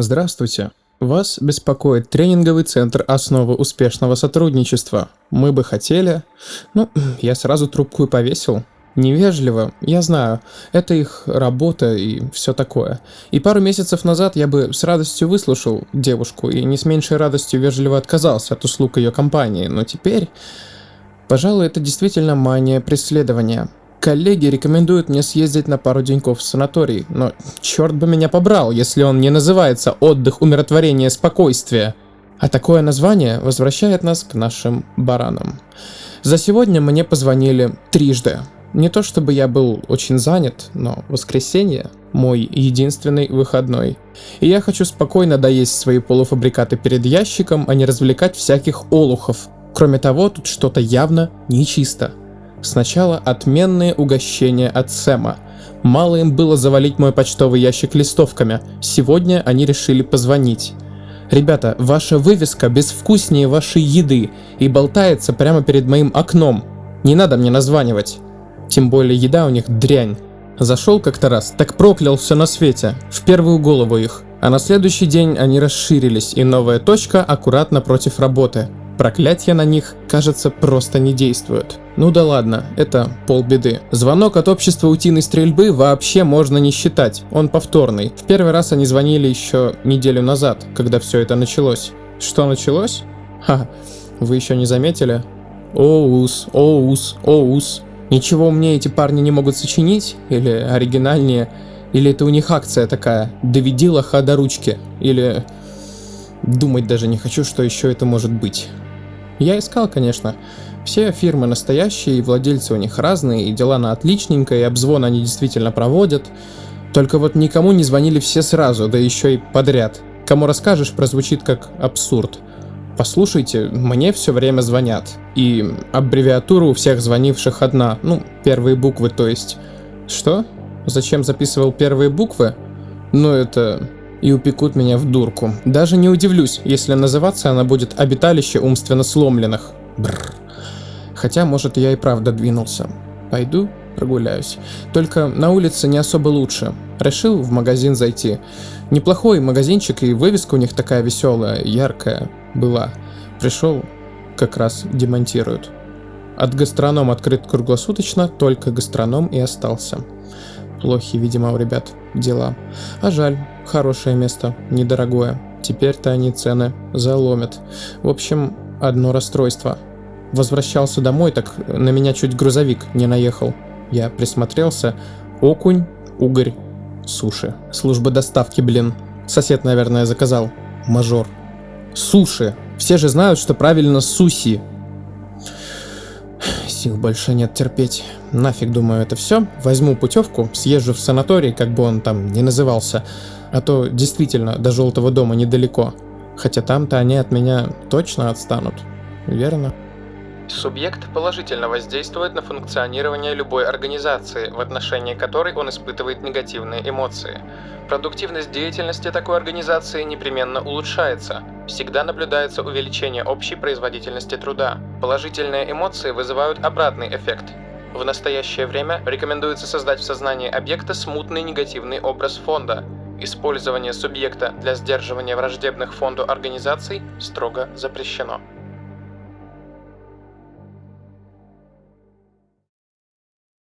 Здравствуйте! Вас беспокоит тренинговый центр «Основы успешного сотрудничества». Мы бы хотели... Ну, я сразу трубку и повесил. Невежливо, я знаю, это их работа и все такое. И пару месяцев назад я бы с радостью выслушал девушку и не с меньшей радостью вежливо отказался от услуг ее компании, но теперь... Пожалуй, это действительно мания преследования. Коллеги рекомендуют мне съездить на пару деньков в санаторий, но черт бы меня побрал, если он не называется «Отдых, умиротворение, спокойствие». А такое название возвращает нас к нашим баранам. За сегодня мне позвонили трижды. Не то чтобы я был очень занят, но воскресенье – мой единственный выходной. И я хочу спокойно доесть свои полуфабрикаты перед ящиком, а не развлекать всяких олухов, Кроме того, тут что-то явно нечисто. Сначала отменные угощения от Сэма. Мало им было завалить мой почтовый ящик листовками. Сегодня они решили позвонить. Ребята, ваша вывеска безвкуснее вашей еды и болтается прямо перед моим окном. Не надо мне названивать. Тем более еда у них дрянь. Зашел как-то раз, так проклял все на свете, в первую голову их. А на следующий день они расширились, и новая точка аккуратно против работы. Проклятия на них, кажется, просто не действуют. Ну да ладно, это полбеды. Звонок от общества утиной стрельбы вообще можно не считать, он повторный. В первый раз они звонили еще неделю назад, когда все это началось. Что началось? Ха, вы еще не заметили? Оус, оус, оус. Ничего мне эти парни не могут сочинить? Или оригинальнее? Или это у них акция такая? Доведи лоха до ручки? Или... Думать даже не хочу, что еще это может быть. Я искал, конечно. Все фирмы настоящие, и владельцы у них разные, и дела на отличненько, и обзвон они действительно проводят. Только вот никому не звонили все сразу, да еще и подряд. Кому расскажешь, прозвучит как абсурд. Послушайте, мне все время звонят. И аббревиатура у всех звонивших одна. Ну, первые буквы, то есть. Что? Зачем записывал первые буквы? Ну, это и упекут меня в дурку. Даже не удивлюсь, если называться она будет «Обиталище умственно сломленных». Бррр. Хотя, может, я и правда двинулся. Пойду прогуляюсь. Только на улице не особо лучше. Решил в магазин зайти. Неплохой магазинчик, и вывеска у них такая веселая, яркая была. Пришел, как раз демонтируют. От гастроном открыт круглосуточно, только гастроном и остался. Плохи, видимо, у ребят дела. А жаль, хорошее место, недорогое. Теперь-то они цены заломят. В общем, одно расстройство. Возвращался домой, так на меня чуть грузовик не наехал. Я присмотрелся. Окунь, угорь, суши. Служба доставки, блин. Сосед, наверное, заказал. Мажор. Суши. Все же знают, что правильно суси. Сил больше нет терпеть. Нафиг, думаю, это все. Возьму путевку, съезжу в санаторий, как бы он там ни назывался. А то действительно до желтого дома недалеко. Хотя там-то они от меня точно отстанут. Верно? Субъект положительно воздействует на функционирование любой организации, в отношении которой он испытывает негативные эмоции. Продуктивность деятельности такой организации непременно улучшается. Всегда наблюдается увеличение общей производительности труда. Положительные эмоции вызывают обратный эффект. В настоящее время рекомендуется создать в сознании объекта смутный негативный образ фонда. Использование субъекта для сдерживания враждебных фонду организаций строго запрещено.